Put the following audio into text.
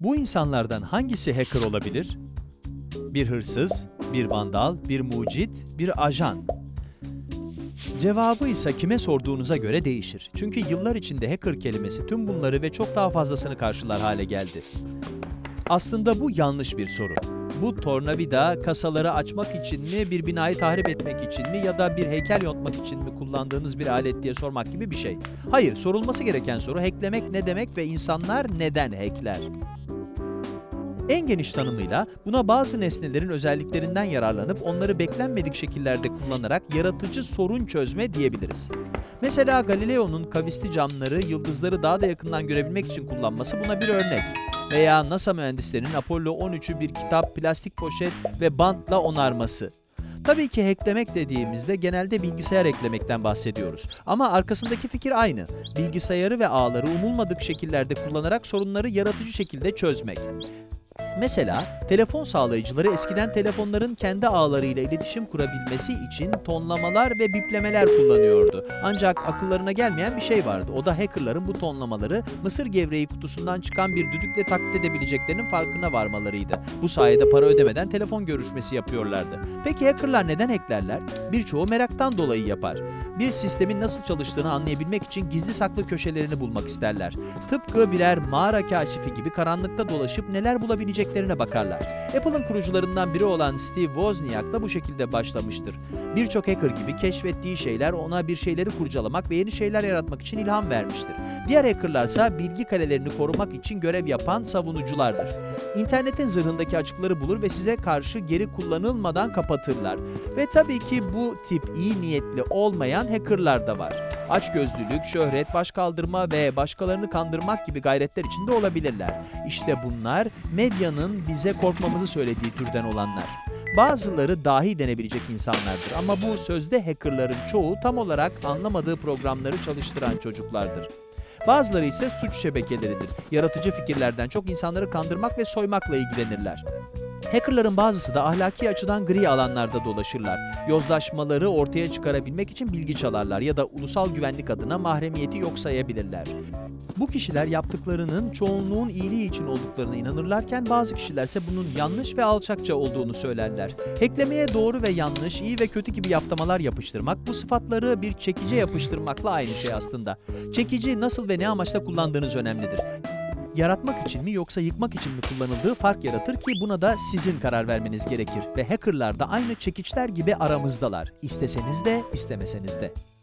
Bu insanlardan hangisi hacker olabilir? Bir hırsız, bir vandal, bir mucit, bir ajan. Cevabı ise kime sorduğunuza göre değişir. Çünkü yıllar içinde hacker kelimesi tüm bunları ve çok daha fazlasını karşılar hale geldi. Aslında bu yanlış bir soru. Bu tornavida kasaları açmak için mi, bir binayı tahrip etmek için mi ya da bir heykel yontmak için mi kullandığınız bir alet diye sormak gibi bir şey. Hayır, sorulması gereken soru hacklemek ne demek ve insanlar neden hackler? En geniş tanımıyla buna bazı nesnelerin özelliklerinden yararlanıp onları beklenmedik şekillerde kullanarak yaratıcı sorun çözme diyebiliriz. Mesela Galileo'nun kavisli camları yıldızları daha da yakından görebilmek için kullanması buna bir örnek. Veya NASA mühendislerinin Apollo 13'ü bir kitap, plastik poşet ve bantla onarması. Tabii ki hacklemek dediğimizde genelde bilgisayar eklemekten bahsediyoruz. Ama arkasındaki fikir aynı. Bilgisayarı ve ağları umulmadık şekillerde kullanarak sorunları yaratıcı şekilde çözmek. Mesela telefon sağlayıcıları eskiden telefonların kendi ağlarıyla iletişim kurabilmesi için tonlamalar ve biplemeler kullanıyordu. Ancak akıllarına gelmeyen bir şey vardı. O da hackerların bu tonlamaları mısır gevreği kutusundan çıkan bir düdükle taklit edebileceklerinin farkına varmalarıydı. Bu sayede para ödemeden telefon görüşmesi yapıyorlardı. Peki hackerlar neden hacklerler? Birçoğu meraktan dolayı yapar. Bir sistemin nasıl çalıştığını anlayabilmek için gizli saklı köşelerini bulmak isterler. Tıpkı birer mağara kaşifi gibi karanlıkta dolaşıp neler bulabileceklerine bakarlar. Apple'ın kurucularından biri olan Steve Wozniak da bu şekilde başlamıştır. Birçok hacker gibi keşfettiği şeyler ona bir şeyleri kurcalamak ve yeni şeyler yaratmak için ilham vermiştir. Diğer hackerlarsa bilgi kalelerini korumak için görev yapan savunuculardır. İnternetin zırhındaki açıkları bulur ve size karşı geri kullanılmadan kapatırlar. Ve tabii ki bu tip iyi niyetli olmayan hackerlar da var. Açgözlülük, şöhret, başkaldırma ve başkalarını kandırmak gibi gayretler içinde olabilirler. İşte bunlar medyanın bize korkmamızı söylediği türden olanlar. Bazıları dahi denebilecek insanlardır ama bu sözde hackerların çoğu tam olarak anlamadığı programları çalıştıran çocuklardır. Bazıları ise suç şebekeleridir. Yaratıcı fikirlerden çok insanları kandırmak ve soymakla ilgilenirler. Hackerların bazısı da ahlaki açıdan gri alanlarda dolaşırlar. Yozlaşmaları ortaya çıkarabilmek için bilgi çalarlar ya da ulusal güvenlik adına mahremiyeti yok sayabilirler. Bu kişiler yaptıklarının çoğunluğun iyiliği için olduklarına inanırlarken bazı kişilerse bunun yanlış ve alçakça olduğunu söylerler. Hacklemeye doğru ve yanlış, iyi ve kötü gibi yaftamalar yapıştırmak bu sıfatları bir çekice yapıştırmakla aynı şey aslında. Çekici nasıl ve ne amaçla kullandığınız önemlidir yaratmak için mi yoksa yıkmak için mi kullanıldığı fark yaratır ki buna da sizin karar vermeniz gerekir. Ve hackerlar da aynı çekiçler gibi aramızdalar. İsteseniz de istemeseniz de.